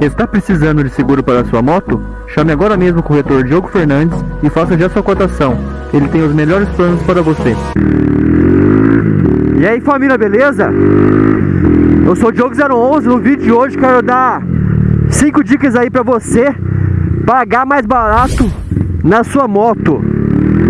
Está precisando de seguro para sua moto? Chame agora mesmo o corretor Diogo Fernandes e faça já sua cotação. Ele tem os melhores planos para você. E aí família, beleza? Eu sou o Diogo011, no vídeo de hoje quero dar 5 dicas aí para você pagar mais barato na sua moto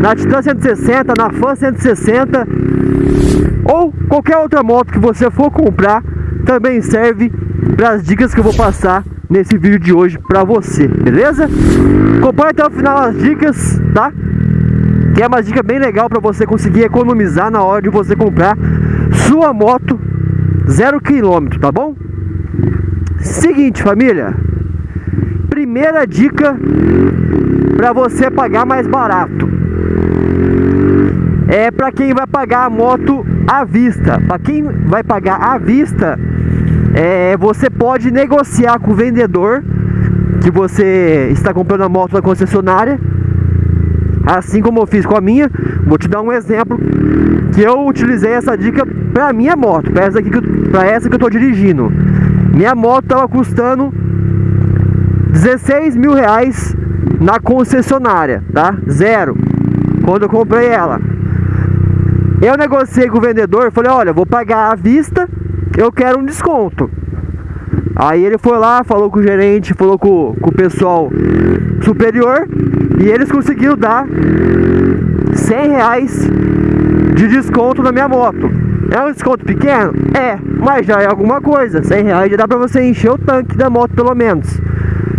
na Titan 160, na Fan 160 ou qualquer outra moto que você for comprar também serve para as dicas que eu vou passar nesse vídeo de hoje para você, beleza? Acompanhe até o final as dicas, tá? Que é uma dica bem legal para você conseguir economizar na hora de você comprar sua moto zero quilômetro, tá bom? Seguinte, família, primeira dica para você pagar mais barato é para quem vai pagar a moto à vista. Para quem vai pagar à vista, é, você pode negociar com o vendedor que você está comprando a moto da concessionária. Assim como eu fiz com a minha, vou te dar um exemplo que eu utilizei essa dica para minha moto, para essa, essa que eu estou dirigindo. Minha moto estava custando 16 mil reais na concessionária, tá? Zero. Quando eu comprei ela. Eu negociei com o vendedor, falei, olha, vou pagar à vista, eu quero um desconto. Aí ele foi lá, falou com o gerente, falou com, com o pessoal superior e eles conseguiram dar 100 reais de desconto na minha moto. É um desconto pequeno? É, mas já é alguma coisa. 100 reais já dá pra você encher o tanque da moto pelo menos.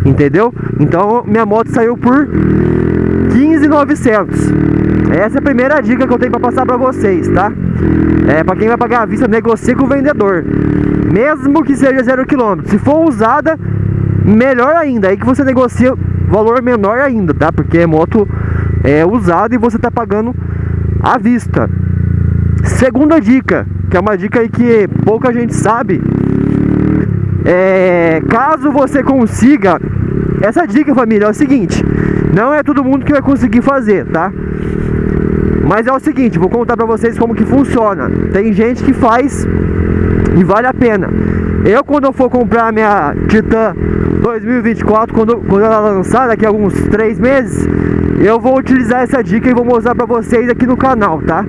Entendeu? Então minha moto saiu por 15,900. Essa é a primeira dica que eu tenho para passar para vocês, tá? É, para quem vai pagar a vista, negocie com o vendedor. Mesmo que seja zero quilômetro. Se for usada, melhor ainda. Aí que você negocia valor menor ainda, tá? Porque é moto é usada e você tá pagando à vista. Segunda dica, que é uma dica aí que pouca gente sabe. É, caso você consiga essa dica, família, é o seguinte: não é todo mundo que vai conseguir fazer, tá? Mas é o seguinte, vou contar pra vocês como que funciona. Tem gente que faz e vale a pena. Eu quando eu for comprar a minha Titan 2024, quando, quando ela lançar daqui a alguns 3 meses, eu vou utilizar essa dica e vou mostrar pra vocês aqui no canal, tá?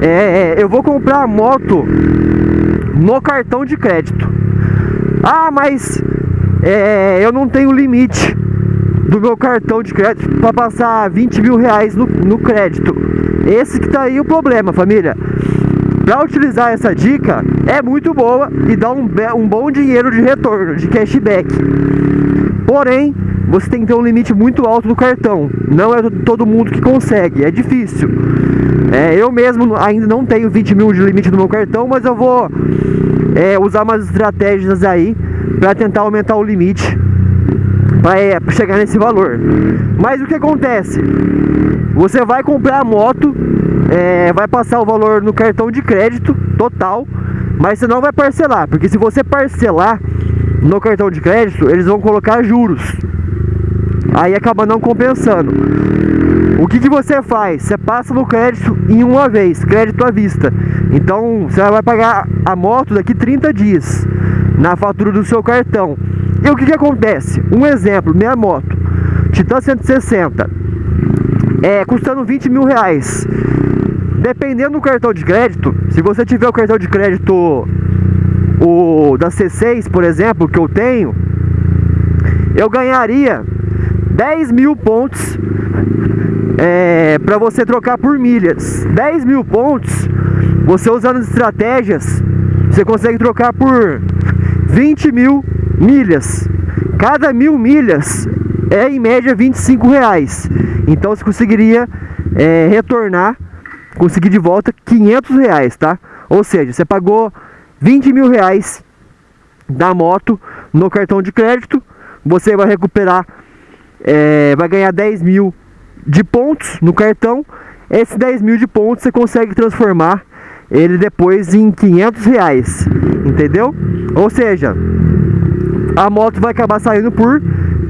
É, eu vou comprar a moto no cartão de crédito. Ah, mas é, eu não tenho limite do meu cartão de crédito para passar 20 mil reais no, no crédito. Esse que tá aí o problema, família. Para utilizar essa dica é muito boa e dá um, um bom dinheiro de retorno, de cashback. Porém, você tem que ter um limite muito alto do cartão. Não é todo mundo que consegue, é difícil. É, eu mesmo ainda não tenho 20 mil de limite no meu cartão, mas eu vou é, usar umas estratégias aí para tentar aumentar o limite para é, chegar nesse valor. Mas o que acontece? Você vai comprar a moto, é, vai passar o valor no cartão de crédito total, mas você não vai parcelar, porque se você parcelar no cartão de crédito, eles vão colocar juros. Aí acaba não compensando. O que, que você faz? Você passa no crédito em uma vez, crédito à vista. Então você vai pagar a moto daqui 30 dias na fatura do seu cartão. E o que, que acontece? Um exemplo, minha moto, Titan 160, é, custando 20 mil reais. Dependendo do cartão de crédito, se você tiver o cartão de crédito o da C6, por exemplo, que eu tenho, eu ganharia 10 mil pontos é, para você trocar por milhas. 10 mil pontos, você usando estratégias, você consegue trocar por 20 mil milhas. Cada mil milhas é em média 25 reais. Então você conseguiria é, retornar, conseguir de volta 500 reais, tá? Ou seja, você pagou 20 mil reais da moto no cartão de crédito, você vai recuperar, é, vai ganhar 10 mil de pontos no cartão. Esses 10 mil de pontos você consegue transformar ele depois em 500 reais, entendeu? Ou seja, a moto vai acabar saindo por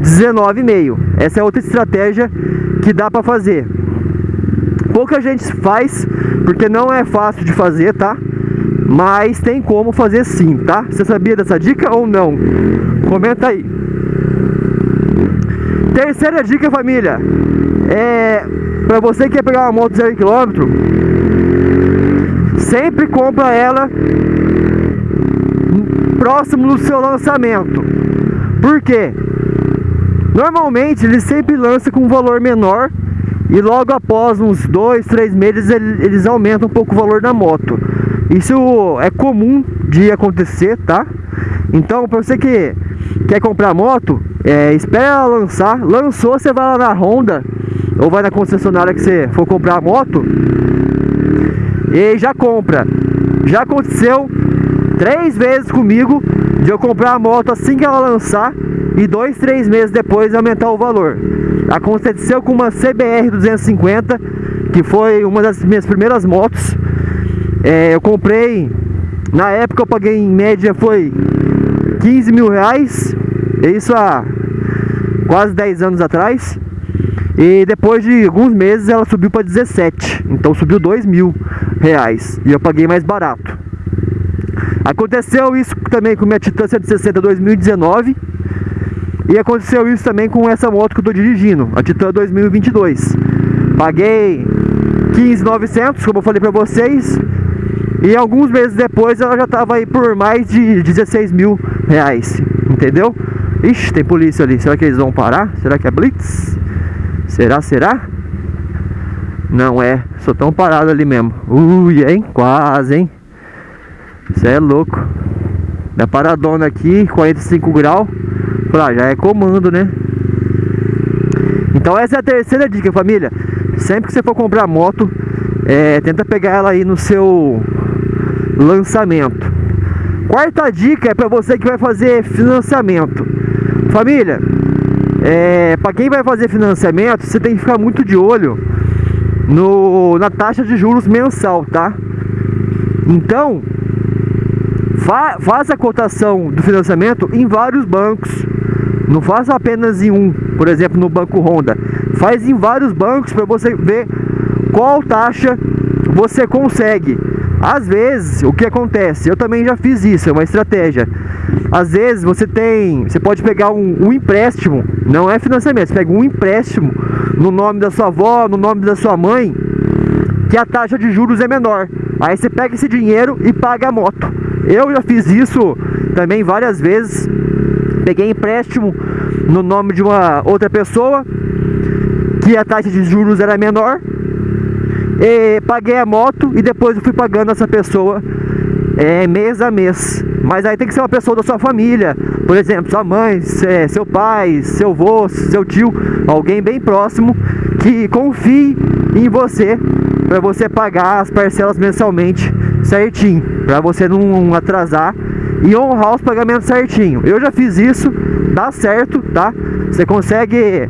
19,5. Essa é outra estratégia que dá para fazer. Pouca gente faz, porque não é fácil de fazer, tá? Mas tem como fazer sim, tá? Você sabia dessa dica ou não? Comenta aí. Terceira dica, família. É para você que quer pegar uma moto zero quilômetro, sempre compra ela próximo do seu lançamento. Por quê? Normalmente eles sempre lançam com um valor menor e logo após uns dois, três meses eles aumentam um pouco o valor da moto. Isso é comum de acontecer, tá? Então, para você que quer comprar moto, é, espera ela lançar. Lançou, você vai lá na Honda ou vai na concessionária que você for comprar a moto e já compra. Já aconteceu três vezes comigo de eu comprar a moto assim que ela lançar e dois, três meses depois aumentar o valor. Aconteceu com uma CBR 250, que foi uma das minhas primeiras motos. É, eu comprei, na época eu paguei em média foi 15 mil reais, isso há quase 10 anos atrás. E depois de alguns meses ela subiu para 17, então subiu 2 mil reais e eu paguei mais barato. Aconteceu isso também com minha Titan 160 2019 e aconteceu isso também com essa moto que eu estou dirigindo, a Titan 2022. Paguei 15.900, como eu falei para vocês, e alguns meses depois ela já estava aí por mais de 16 mil reais, entendeu? Ixi, tem polícia ali, será que eles vão parar? Será que é Blitz? Será, será? Não é, só tão parado ali mesmo Ui, hein, quase, hein Isso é louco Da paradona aqui, 45 graus ah, já é comando, né? Então essa é a terceira dica, família. Sempre que você for comprar moto, é, tenta pegar ela aí no seu lançamento. Quarta dica é para você que vai fazer financiamento. Família, é, para quem vai fazer financiamento, você tem que ficar muito de olho no, na taxa de juros mensal, tá? Então, fa, faz a cotação do financiamento em vários bancos não faça apenas em um, por exemplo, no Banco Honda. Faz em vários bancos para você ver qual taxa você consegue. Às vezes, o que acontece? Eu também já fiz isso, é uma estratégia. Às vezes você tem, você pode pegar um, um empréstimo, não é financiamento, você pega um empréstimo no nome da sua avó, no nome da sua mãe, que a taxa de juros é menor. Aí você pega esse dinheiro e paga a moto. Eu já fiz isso também várias vezes. Peguei empréstimo no nome de uma outra pessoa que a taxa de juros era menor e paguei a moto e depois eu fui pagando essa pessoa é, mês a mês. Mas aí tem que ser uma pessoa da sua família, por exemplo, sua mãe, seu pai, seu avô, seu tio, alguém bem próximo que confie em você para você pagar as parcelas mensalmente certinho, para você não atrasar e honrar os pagamentos certinho. Eu já fiz isso, dá certo, tá? Você consegue,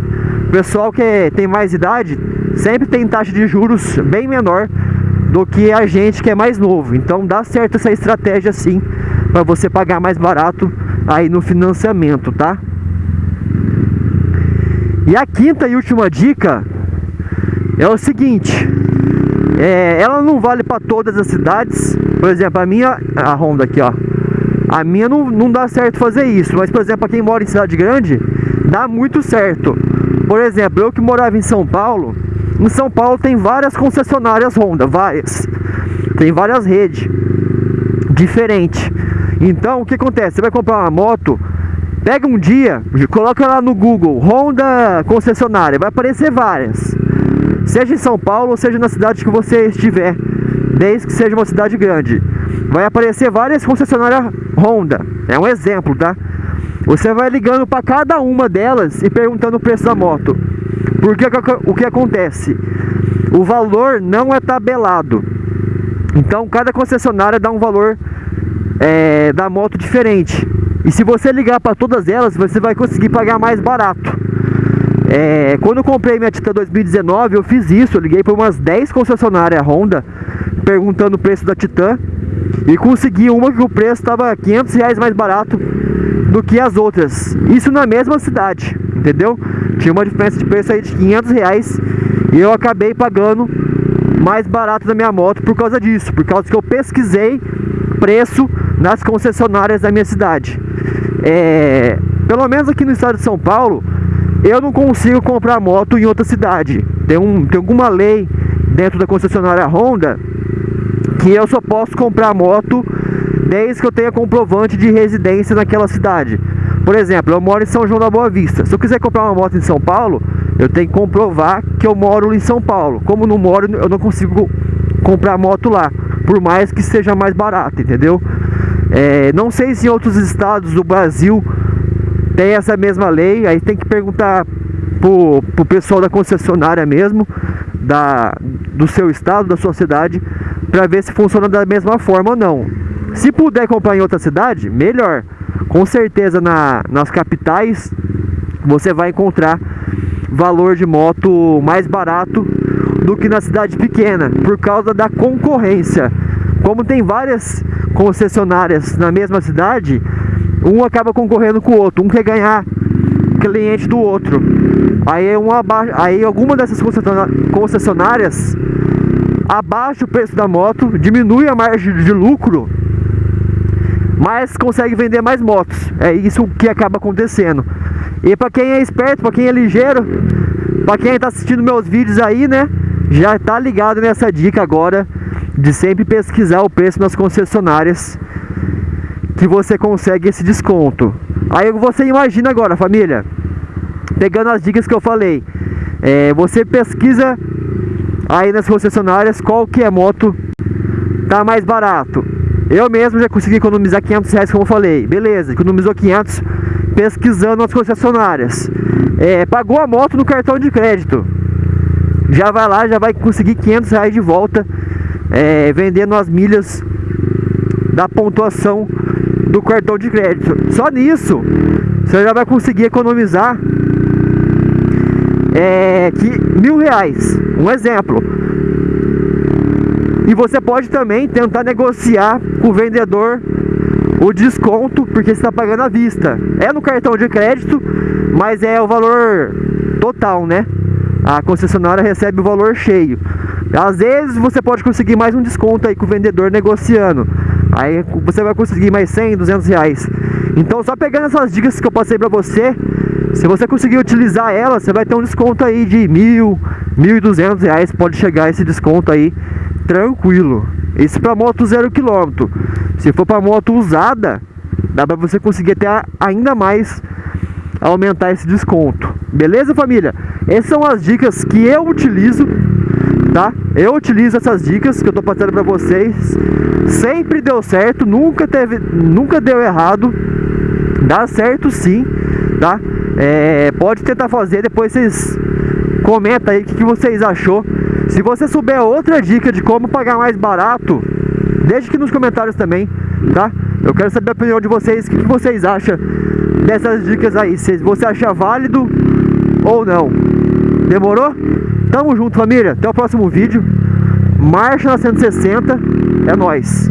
pessoal que tem mais idade, sempre tem taxa de juros bem menor do que a gente que é mais novo. Então dá certo essa estratégia sim, para você pagar mais barato aí no financiamento, tá? E a quinta e última dica é o seguinte, é, ela não vale para todas as cidades. Por exemplo, a minha, a Honda aqui, ó, a minha não, não dá certo fazer isso, mas por exemplo, para quem mora em cidade grande, dá muito certo. Por exemplo, eu que morava em São Paulo, em São Paulo tem várias concessionárias Honda, várias. Tem várias redes diferentes. Então, o que acontece? Você vai comprar uma moto, pega um dia, coloca lá no Google Honda concessionária, vai aparecer várias. Seja em São Paulo, ou seja na cidade que você estiver, desde que seja uma cidade grande vai aparecer várias concessionárias Honda. É um exemplo, tá? Você vai ligando para cada uma delas e perguntando o preço da moto. Porque o que acontece? O valor não é tabelado. Então cada concessionária dá um valor é, da moto diferente. E se você ligar para todas elas, você vai conseguir pagar mais barato. É, quando eu comprei minha Titan 2019, eu fiz isso. Eu liguei para umas 10 concessionárias Honda, perguntando o preço da Titan. E consegui uma que o preço estava 500 reais mais barato do que as outras. Isso na mesma cidade, entendeu? Tinha uma diferença de preço aí de 500 reais e eu acabei pagando mais barato na minha moto por causa disso, por causa que eu pesquisei preço nas concessionárias da minha cidade. É, pelo menos aqui no estado de São Paulo, eu não consigo comprar moto em outra cidade. Tem, um, tem alguma lei dentro da concessionária Honda que eu só posso comprar moto desde que eu tenha comprovante de residência naquela cidade. Por exemplo, eu moro em São João da Boa Vista. Se eu quiser comprar uma moto em São Paulo, eu tenho que comprovar que eu moro em São Paulo. Como não moro, eu não consigo comprar moto lá, por mais que seja mais barato, entendeu? É, não sei se em outros estados do Brasil tem essa mesma lei, aí tem que perguntar pro, pro pessoal da concessionária mesmo, da, do seu estado, da sua cidade, para ver se funciona da mesma forma ou não. Se puder comprar em outra cidade, melhor. Com certeza na, nas capitais você vai encontrar valor de moto mais barato do que na cidade pequena, por causa da concorrência. Como tem várias concessionárias na mesma cidade, um acaba concorrendo com o outro, um quer ganhar cliente do outro. Aí, uma, aí alguma dessas concessionárias abaixa o preço da moto, diminui a margem de lucro, mas consegue vender mais motos. É isso que acaba acontecendo. E para quem é esperto, para quem é ligeiro, para quem está assistindo meus vídeos aí, né, já está ligado nessa dica agora de sempre pesquisar o preço nas concessionárias que você consegue esse desconto. Aí você imagina agora, família, pegando as dicas que eu falei, é, você pesquisa aí nas concessionárias qual que é moto tá mais barato. Eu mesmo já consegui economizar 500 reais, como eu falei. Beleza, economizou 500 pesquisando nas concessionárias. É, pagou a moto no cartão de crédito. Já vai lá, já vai conseguir 500 reais de volta, é, vendendo as milhas da pontuação do cartão de crédito. Só nisso, você já vai conseguir economizar é, que mil reais. Um exemplo. E você pode também tentar negociar com o vendedor o desconto, porque você está pagando à vista. É no cartão de crédito, mas é o valor total, né? A concessionária recebe o valor cheio. Às vezes você pode conseguir mais um desconto aí com o vendedor negociando. Aí você vai conseguir mais 100, 200 reais. Então só pegando essas dicas que eu passei pra você, se você conseguir utilizar elas, você vai ter um desconto aí de mil, mil e duzentos reais. Pode chegar esse desconto aí tranquilo. Isso para moto zero quilômetro. Se for para moto usada, dá para você conseguir até ainda mais aumentar esse desconto. Beleza, família? Essas são as dicas que eu utilizo, tá? Eu utilizo essas dicas que eu tô passando para vocês. Sempre deu certo, nunca teve, nunca deu errado. Dá certo sim, tá? É, pode tentar fazer, depois vocês comentam aí o que, que vocês achou. Se você souber outra dica de como pagar mais barato, deixe aqui nos comentários também, tá? Eu quero saber a opinião de vocês, o que, que vocês acham dessas dicas aí, se você acha válido ou não. Demorou? Tamo junto, família. Até o próximo vídeo. Marcha na 160. É nóis.